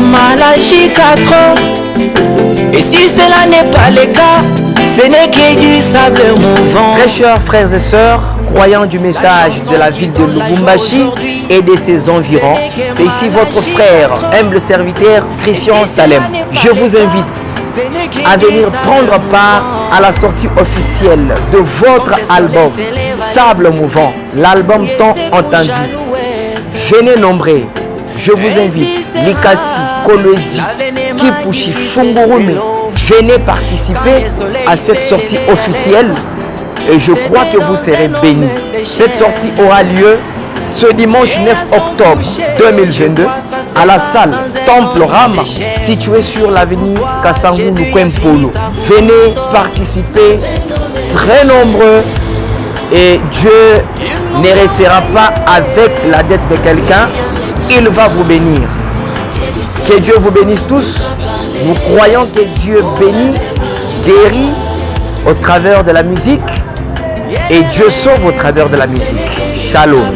depuis 4 ans. Et si cela n'est pas le cas, ce n'est que du sable mouvant. Très chers frères et sœurs, croyants du message de la ville de Lubumbashi et de ses environs, c'est ici votre frère, humble serviteur Christian Salem. Je vous invite à venir prendre part à la sortie officielle de votre album Sable Mouvant, l'album tant entendu. Venez nombreux, je vous invite, Likasi, Kolwezi, Kipushi, Fungurume, venez participer à cette sortie officielle et je crois que vous serez bénis. Cette sortie aura lieu ce dimanche 9 octobre 2022 à la salle Temple Rama située sur l'avenue Kassangu Polo. Venez participer très nombreux et Dieu ne restera pas avec la dette de quelqu'un, il va vous bénir. Que Dieu vous bénisse tous. Nous croyons que Dieu bénit, guérit au travers de la musique et Dieu sauve au travers de la musique. Shalom.